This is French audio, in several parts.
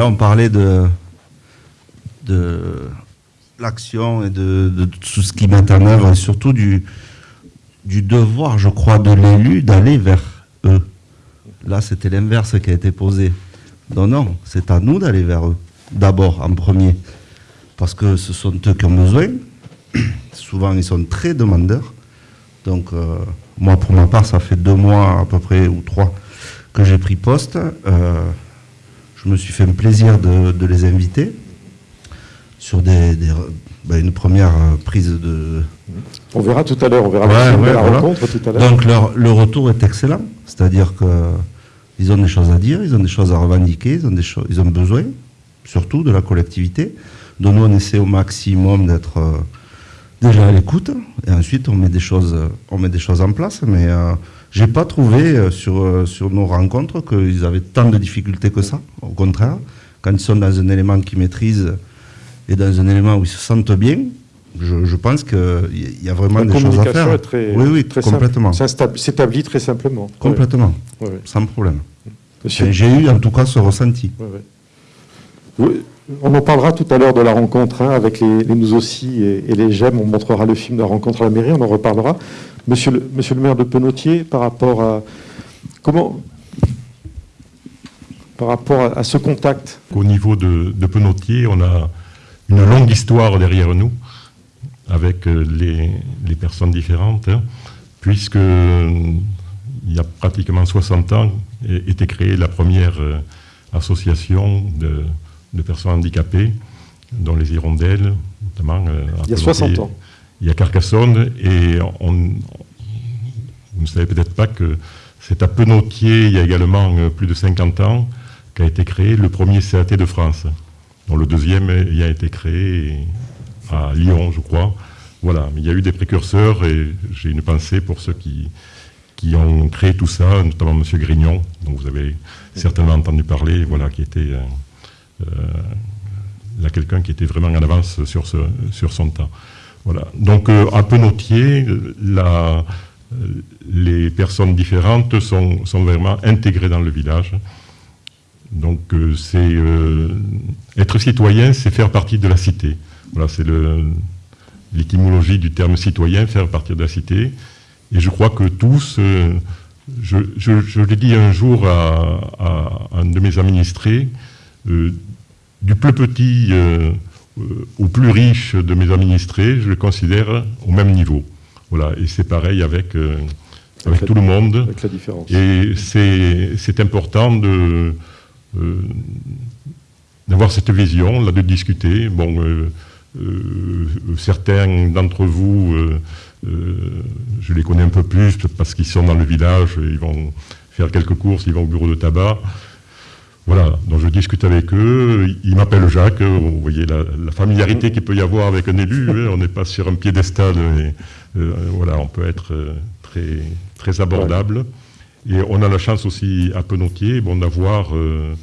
là, on parlait de, de l'action et de, tout ce qui met en œuvre, et surtout du, du devoir, je crois, de l'élu d'aller vers eux. Là, c'était l'inverse qui a été posé. Non, non, c'est à nous d'aller vers eux, d'abord, en premier. Parce que ce sont eux qui ont besoin. Souvent, ils sont très demandeurs. Donc, euh, moi, pour ma part, ça fait deux mois à peu près, ou trois, que j'ai pris poste. Euh, je me suis fait un plaisir de, de les inviter sur des, des- ben, une première euh, prise de, On verra tout à l'heure, on verra Ouais, la, ouais, la voilà. rencontre tout à l'heure. Donc leur, le retour est excellent, c'est-à-dire qu'ils ont des choses à dire, ils ont des choses à revendiquer, ils ont, des choses, ils ont besoin, surtout de la collectivité. Donc nous on essaie au maximum d'être euh, déjà à l'écoute, et ensuite on met des choses, on met des choses en place. Mais euh, j'ai pas trouvé euh, sur, euh, sur nos rencontres qu'ils avaient tant de difficultés que ça. Au contraire, quand ils sont dans un élément qu'ils maîtrisent et dans un élément où ils se sentent bien, je, je pense qu'il y a vraiment La des choses à faire. est très, oui, oui, très complètement. Ça s'étab- s'établit très simplement. Complètement, Ouais, sans problème. J'ai eu en tout cas ce ressenti. Ouais, ouais. Oui, On en parlera tout à l'heure de la rencontre hein, avec les, nous aussi et, les j'aime. On montrera le film de la rencontre à la mairie, on en reparlera. Monsieur le, maire de Penotier, par rapport à ce contact, Au niveau de, de Penotier, on a une longue histoire derrière nous avec euh, les, personnes différentes, hein, puisque il y a pratiquement 60 ans était créée la première euh, association de, de personnes handicapées, dont les Hirondelles, notamment. euh, il y a Penotier. 60 ans. Il y a Carcassonne et on, vous ne savez peut-être pas que c'est à Penotier, il y a également euh, plus de 50 ans, qu'a été créé le premier CAT de France. dont le deuxième euh, y a été créé à Lyon, je crois. Voilà, mais il y a eu des précurseurs et j'ai une pensée pour ceux qui, qui ont créé tout ça, notamment M. Grignon, dont vous avez certainement entendu parler, voilà, qui était là quelqu'un qui était vraiment en avance sur, sur son temps. Voilà. Donc euh, à Penotier, la, euh, les personnes différentes sont, sont vraiment intégrées dans le village. Donc euh, c'est euh, être citoyen, c'est faire partie de la cité. Voilà, c'est l'étymologie du terme citoyen, faire partie de la cité. Et je crois que tous, euh, je, l'ai dit un jour à, un de mes administrés, euh, du plus petit euh, euh, au plus riche de mes administrés, je le considère au même niveau. Voilà, et c'est pareil avec, euh, tout le monde. avec la différence. Et c'est important de euh, d'avoir cette vision, là, de discuter. Bon, euh, euh, certains d'entre vous, euh, euh, je les connais un peu plus parce qu'ils sont dans le village, ils vont faire quelques courses, ils vont au bureau de tabac. Voilà, donc je discute avec eux, ils m'appellent Jacques, vous voyez la, la familiarité qu'il peut y avoir avec un élu, hein, on n'est pas sur un piédestal, euh, voilà, on peut être euh, très, très abordable. Et on a la chance aussi à Penotier bon, d'avoir euh,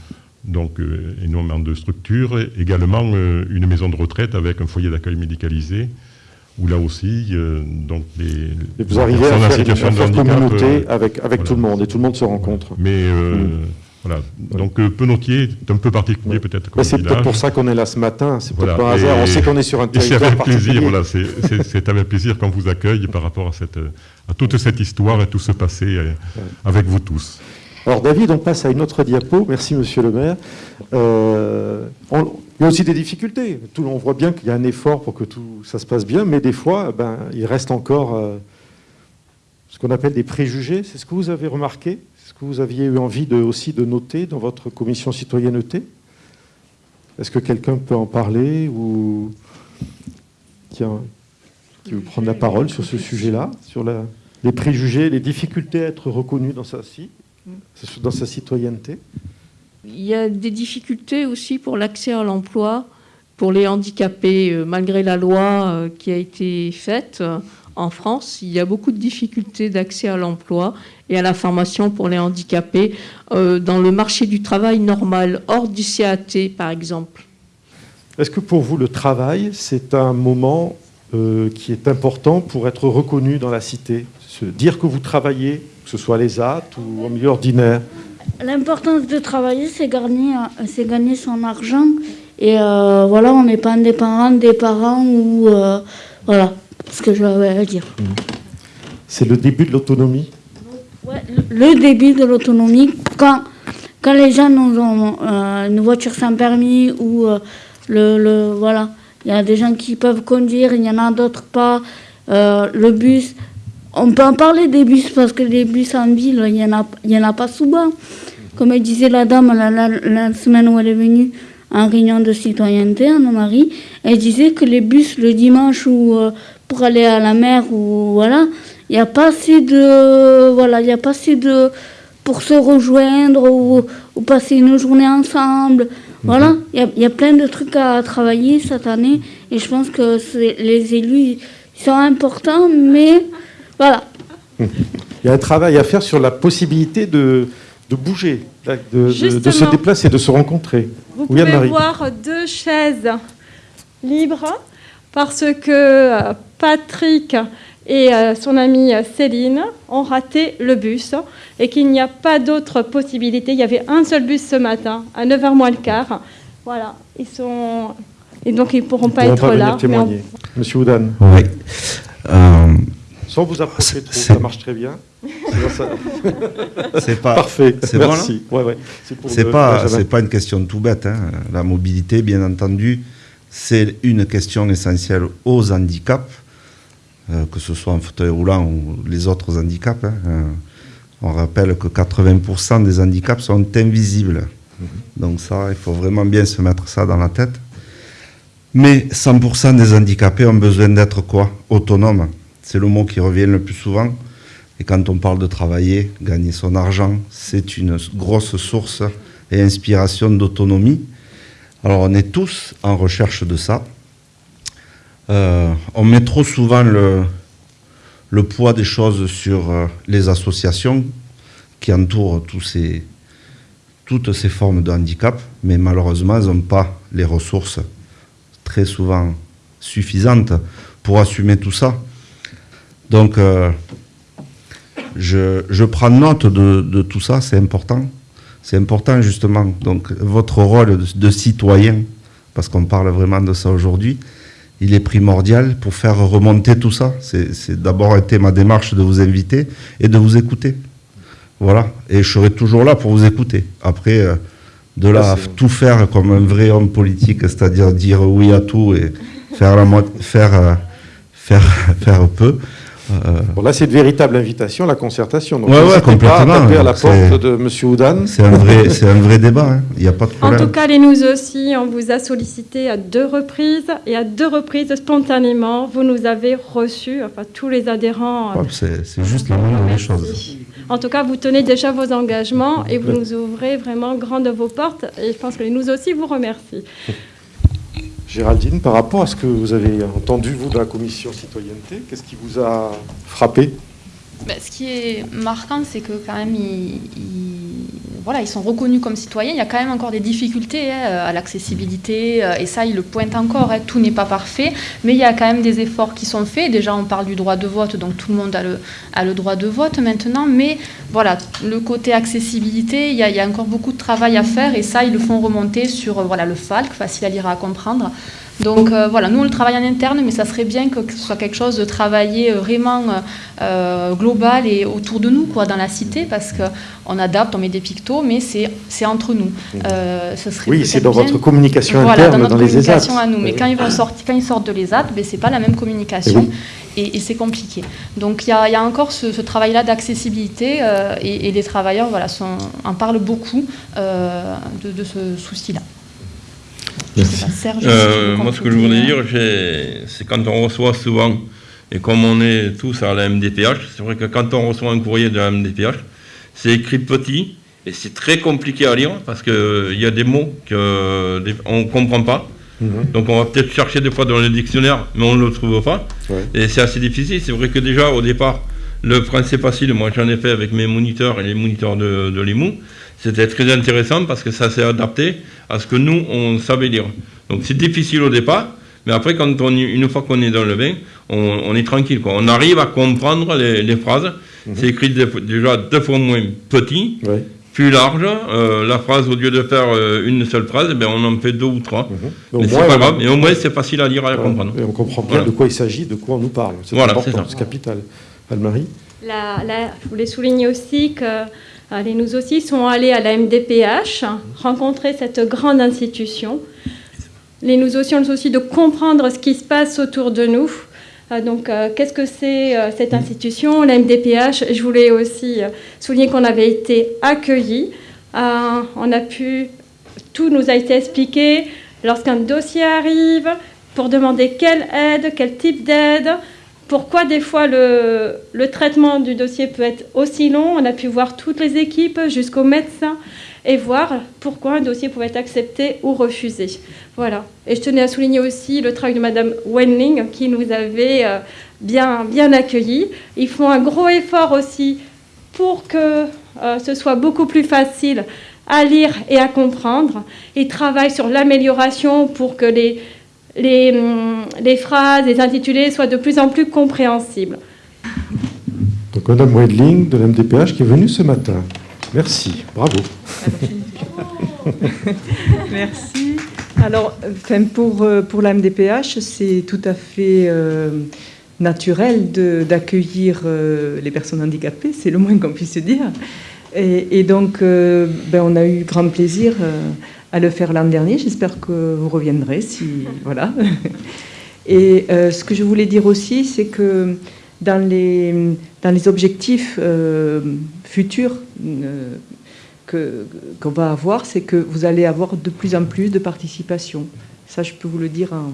donc, euh, énormément de structures, et également euh, une maison de retraite avec un foyer d'accueil médicalisé, où là aussi, euh, donc les, Et vous arrivez à en faire une situation de handicap, communauté euh, avec, avec voilà. tout le monde, et tout le monde se rencontre. mais euh, Mm. Voilà, donc euh, Penotier est un peu particulier Ouais. peut-être c'est peut-être pour ça qu'on est là ce matin, c'est peut-être Voilà, pas un hasard, on sait qu'on est sur un Et c'est territoire avec plaisir, voilà, c'est- avec plaisir qu'on vous accueille par rapport à, cette, à toute cette histoire et tout ce passé euh, avec vous tous. Alors David, on passe à une autre diapo. Merci Monsieur le maire. Euh, on- il y a aussi des difficultés. Tout, on voit bien qu'il y a un effort pour que tout ça se passe bien, mais des fois, ben, il reste encore euh, ce qu'on appelle des préjugés. C'est ce que vous avez remarqué? Que vous aviez eu envie de, aussi de noter dans votre commission citoyenneté? Est-ce que quelqu'un peut en parler ou qui, veut prendre la parole sur ce sujet-là, sur la- les préjugés, les difficultés à être reconnu dans sa, ci- dans sa citoyenneté? Il y a des difficultés aussi pour l'accès à l'emploi pour les handicapés, euh, malgré la loi euh, qui a été faite en France. Il y a beaucoup de difficultés d'accès à l'emploi et à la formation pour les handicapés euh, dans le marché du travail normal, hors du CAT par exemple. Est-ce que pour vous, le travail, c'est un moment euh, qui est important pour être reconnu dans la cité? Se dire que vous travaillez, que ce soit à l'ESAT ou en milieu ordinaire L'importance de travailler, c'est gagner, c'est gagner son argent. Et euh, voilà, on n'est pas indépendant des parents ou. euh, voilà, ce que j'avais à dire. C'est le début de l'autonomie. Ouais, le début de l'autonomie, quand, quand les gens ont euh, une voiture sans permis ou euh, le, le- Voilà, il y a des gens qui peuvent conduire, il y en a d'autres pas. Euh, le bus, on peut en parler des bus parce que les bus en ville, il n'y en, a- il y en a pas souvent. Comme disait la dame la, la- la semaine où elle est venue en réunion de citoyenneté, Anne-Marie, elle disait que les bus le dimanche ou euh, pour aller à la mer ou voilà, il n'y a pas assez de voilà, il y a pas assez de pour se rejoindre ou, ou passer une journée ensemble. Voilà, il y a, il y a plein de trucs à travailler cette année et je pense que les élus sont importants, mais voilà. Il y a un travail à faire sur la possibilité de, de bouger, de, de- de se déplacer, de se rencontrer. Vous Oui, pouvez voir deux chaises libres parce que euh, Patrick et euh, son amie Céline ont raté le bus et qu'il n'y a pas d'autre possibilité. Il y avait un seul bus ce matin à 9h moins le quart. Voilà, ils sont et donc ils pourront pas Ils être pourront là. on- témoigner. Monsieur Oudan, Oui. Euh, sans vous approcher trop, ça marche très bien. C'est pas. Parfait, c'est bon, merci. ouais, ouais. C'est le- pas, pas une question tout bête. hein. La mobilité, bien entendu, c'est une question essentielle aux handicaps, euh, que ce soit en fauteuil roulant ou les autres handicaps. hein. Euh, on rappelle que 80% des handicaps sont invisibles. Donc ça, il faut vraiment bien se mettre ça dans la tête. Mais 100% des handicapés ont besoin d'être quoi? Autonomes. C'est le mot qui revient le plus souvent. Et quand on parle de travailler, gagner son argent, c'est une grosse source et inspiration d'autonomie. Alors on est tous en recherche de ça. Euh, on met trop souvent le, poids des choses sur euh, les associations qui entourent toutes ces formes de handicap, mais malheureusement, elles n'ont pas les ressources très souvent suffisantes pour assumer tout ça. Donc, euh, je, prends note de, tout ça, c'est important. C'est important justement. Donc, votre rôle de citoyen, parce qu'on parle vraiment de ça aujourd'hui, il est primordial pour faire remonter tout ça. C'est d'abord été ma démarche de vous inviter et de vous écouter. Voilà. Et je serai toujours là pour vous écouter. Après, euh, de là à tout faire comme un vrai homme politique, c'est-à-dire dire oui à tout et faire, la faire, euh, faire, faire peu. Euh, Bon, là, c'est une véritable invitation à la concertation. Donc, Ouais, ouais, n'hésitez pas à complètement. taper à la C'est- porte de Monsieur Oudan. c'est un vrai, c'est un vrai débat. hein. Il n'y a pas de En problème. tout cas, les nous aussi, on vous a sollicité à deux reprises et à deux reprises, spontanément, vous nous avez reçus, enfin tous les adhérents. euh, Ouais, c'est juste la moindre des choses. En tout cas, vous tenez déjà vos engagements et vous nous ouvrez vraiment grandes vos portes. Et je pense que les nous aussi vous remercient. Géraldine, par rapport à ce que vous avez entendu, vous, de la commission citoyenneté, qu'est-ce qui vous a frappé? Ben, ce qui est marquant, c'est que quand même, ils, ils- voilà, ils sont reconnus comme citoyens. Il y a quand même encore des difficultés hein, à l'accessibilité, euh, et ça, ils le pointent encore. hein. Tout n'est pas parfait, mais il y a quand même des efforts qui sont faits. Déjà, on parle du droit de vote, donc tout le monde a le, droit de vote maintenant. Mais voilà, le côté accessibilité, il y, a, encore beaucoup de travail à faire, et ça, ils le font remonter sur euh, voilà, le FALC, facile à lire à comprendre. Donc euh, voilà, nous on le travaille en interne, mais ça serait bien que ce soit quelque chose de travaillé euh, vraiment euh, global et autour de nous, quoi, dans la cité, parce que on adapte, on met des pictos, mais c'est c'est entre nous. Euh, ce serait Oui, c'est dans bien- votre communication voilà, interne, dans dans, notre les ESAT. communication à nous. Mais quand ils vont sortir, quand ils sortent de l'ESAT, ben c'est pas la même communication. Eh Et, et c'est compliqué. Donc il y a, il y a encore ce, ce travail-là d'accessibilité et, et les travailleurs voilà, sont, en parlent beaucoup de, de ce souci-là. Serge, Euh, moi, ce que je voulais euh, dire, c'est quand on reçoit souvent, et comme on est tous à la MDPH, c'est vrai que quand on reçoit un courrier de la MDPH, c'est écrit petit, et c'est très compliqué à lire, parce qu'il y a des mots qu'on ne comprend pas. Mhm. Donc on va peut-être chercher des fois dans le dictionnaire, mais on ne le trouve pas. Ouais. Et c'est assez difficile. C'est vrai que déjà, au départ, le français facile, moi j'en ai fait avec mes moniteurs et les moniteurs de, de l'IMU. C'était très intéressant parce que ça s'est adapté à ce que nous, on savait lire. Donc c'est difficile au départ, mais après, quand on, une fois qu'on est dans le bain, on, on est tranquille. Quoi. On arrive à comprendre les, les phrases. C'est écrit déjà deux fois moins petit, Ouais. plus large. Euh, la phrase, au lieu de faire euh, une seule phrase, eh ben, on en fait deux ou trois. Au Mais c'est pas grave. Et au moins, c'est facile à lire et à Ouais. comprendre. Et on comprend bien Voilà. de quoi il s'agit, de quoi on nous parle. C'est Voilà, important, c'est capital. Anne-Marie La- la- je voulais souligner aussi que les nous aussi sont allés à la MDPH, rencontrer cette grande institution. Les nous aussi ont le souci de comprendre ce qui se passe autour de nous. Euh, donc, euh, qu'est-ce que c'est euh, cette institution, la MDPH Je voulais aussi souligner qu'on avait été accueillis. On a pu, tout nous a été expliqué lorsqu'un dossier arrive, pour demander quelle aide, quel type d'aide, pourquoi des fois le, traitement du dossier peut être aussi long? On a pu voir toutes les équipes jusqu'au médecin et voir pourquoi un dossier pouvait être accepté ou refusé. Voilà. Et je tenais à souligner aussi le travail de Madame Wenling qui nous avait euh, bien, bien accueillis. Ils font un gros effort aussi pour que euh, ce soit beaucoup plus facile à lire et à comprendre. Ils travaillent sur l'amélioration pour que les, les, hum, les phrases, les intitulés soient de plus en plus compréhensibles. Donc Madame Wedling de la MDPH qui est venue ce matin. Merci, bravo. Merci. Alors, enfin, pour, euh, pour la MDPH, c'est tout à fait euh, naturel de- d'accueillir euh, les personnes handicapées, c'est le moins qu'on puisse dire. Et, donc, euh, ben, on a eu grand plaisir euh, à le faire l'an dernier. J'espère que vous reviendrez. Si, voilà. Et euh, ce que je voulais dire aussi, c'est que dans les, dans les objectifs futurs que- qu'on va avoir, c'est que vous allez avoir de plus en plus de participation. Ça, je peux vous le dire en,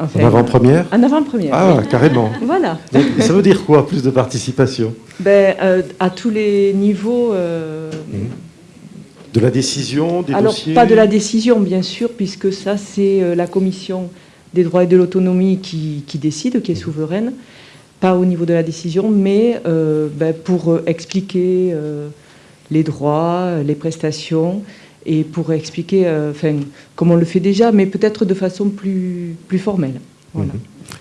enfin, En avant-première En avant-première. Ah, oui. carrément. Voilà. Donc, ça veut dire quoi, plus de participation Ben, euh, à tous les niveaux. euh, De la décision, des Alors, dossiers pas de la décision, bien sûr, puisque ça, c'est euh, la commission des droits et de l'autonomie qui, qui décide, qui est souveraine. Pas au niveau de la décision, mais euh, ben, pour expliquer les droits, les prestations, et pour expliquer, euh, enfin, comme on le fait déjà, mais peut-être de façon plus, plus formelle. Voilà.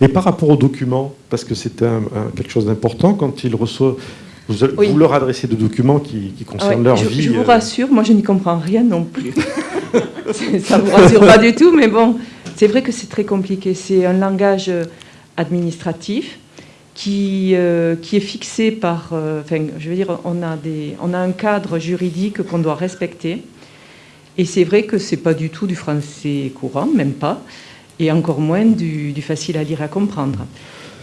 Et par rapport aux documents, parce que c'est un- un- quelque chose d'important, quand ils reçoivent, vous, Oui. vous leur adressez des documents qui, qui concernent Ah ouais, leur je, vie. je vous euh, rassure, moi je n'y comprends rien non plus. Ça ne vous rassure pas du tout, mais bon, c'est vrai que c'est très compliqué. C'est un langage euh, administratif qui, euh, qui est fixé par. euh, enfin, je veux dire, on a, des, on a un cadre juridique qu'on doit respecter. Et c'est vrai que c'est pas du tout du français courant, même pas, et encore moins du, facile à lire et à comprendre.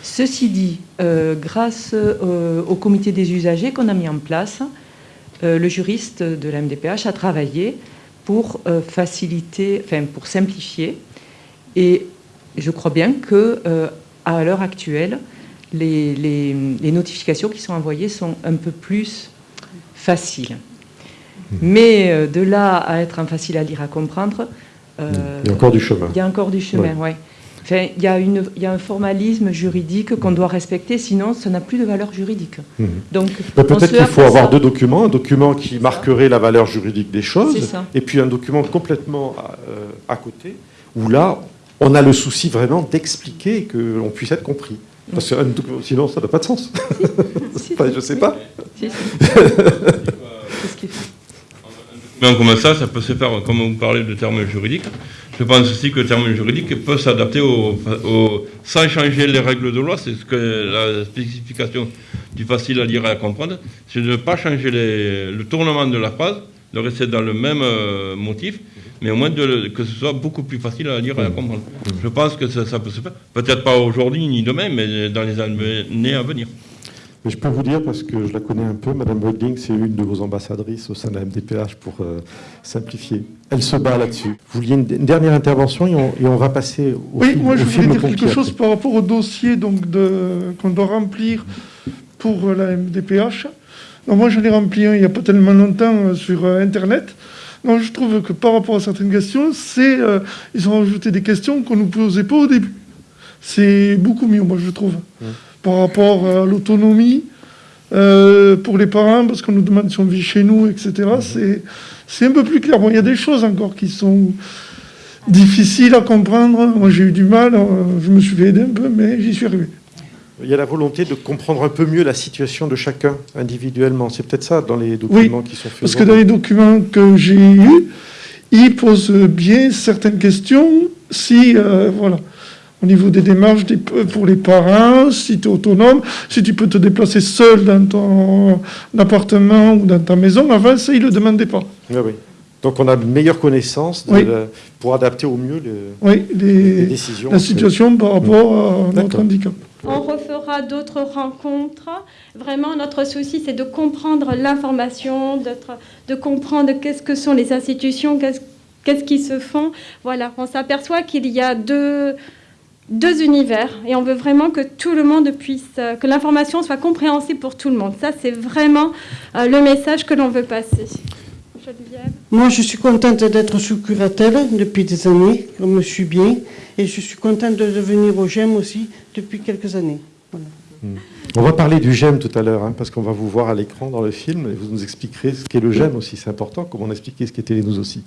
Ceci dit, euh, grâce euh, au comité des usagers qu'on a mis en place, euh, le juriste de la MDPH a travaillé pour faciliter, enfin pour simplifier. Et je crois bien que à l'heure actuelle, les notifications qui sont envoyées sont un peu plus faciles. Mais euh, de là à être facile à lire, à comprendre, euh, Il y a encore du chemin. il y a encore du chemin, ouais. Enfin, il, y a une, il y a un formalisme juridique qu'on doit respecter, sinon ça n'a plus de valeur juridique. Mhm. Donc, on Peut-être qu'il faut avoir ça. deux documents, un document qui marquerait la valeur juridique des choses, et puis un document complètement euh, à côté, où là, on a le souci vraiment d'expliquer que l'on puisse être compris. Parce que sinon, ça n'a pas de sens. Si, je sais pas. si, si. C'est ce qu'il fait. Mais comme ça, ça peut se faire, comme vous parlez de termes juridiques, je pense aussi que le terme juridique peut s'adapter au, sans changer les règles de loi, c'est ce que la spécification du facile à lire et à comprendre, c'est de ne pas changer le tournement de la phrase, de rester dans le même euh, motif, mais au moins que ce soit beaucoup plus facile à lire et à comprendre. Je pense que ça peut se faire, peut-être pas aujourd'hui ni demain, mais dans les années à venir. Mais je peux vous dire, parce que je la connais un peu, Madame Wedling, c'est une de vos ambassadrices au sein de la MDPH pour euh, simplifier. Elle se bat là-dessus. Vous vouliez une, une dernière intervention et on, et on va passer au, Oui, film, moi je voulais dire quelque chose par rapport au dossier qu'on doit remplir pour euh, la MDPH. Donc, moi j'en ai rempli un il n'y a pas tellement longtemps euh, sur euh, internet. Donc je trouve que par rapport à certaines questions, c'est ils ont rajouté des questions qu'on ne nous posait pas au début. C'est beaucoup mieux, moi je trouve, par rapport à l'autonomie. euh, pour les parents, parce qu'on nous demande si on vit chez nous, etc. C'est, un peu plus clair. Bon, il y a des choses encore qui sont difficiles à comprendre. Moi, j'ai eu du mal. euh, Je me suis fait aider un peu, mais j'y suis arrivé. Il y a la volonté de comprendre un peu mieux la situation de chacun individuellement. C'est peut-être ça dans les documents qui sont faits. Parce que dans les documents que j'ai eus, ils posent bien certaines questions. Si, euh, voilà, au niveau des démarches des- pour les parents, si tu es autonome, si tu peux te déplacer seul dans ton appartement ou dans ta maison, avant ça, ils ne le demandaient pas. Oui, oui. Donc on a une meilleure connaissance de Oui. la- pour adapter au mieux le- Oui, les- les décisions. la situation par rapport à notre D'accord. handicap. On refera d'autres rencontres. Vraiment, notre souci, c'est de comprendre l'information, de comprendre qu'est-ce que sont les institutions, qu'est-ce qu'est-ce qui se font. Voilà, on s'aperçoit qu'il y a deux, deux univers et on veut vraiment que tout le monde puisse, euh, que l'information soit compréhensible pour tout le monde. Ça, c'est vraiment euh, le message que l'on veut passer. Moi, je suis contente d'être sous curatelle depuis des années, je me suis bien, et je suis contente de devenir au GEM aussi depuis quelques années. Voilà. On va parler du GEM tout à l'heure, hein, parce qu'on va vous voir à l'écran dans le film, et vous nous expliquerez ce qu'est le GEM aussi, c'est important, comme on a expliqué ce qu'était les nous aussi.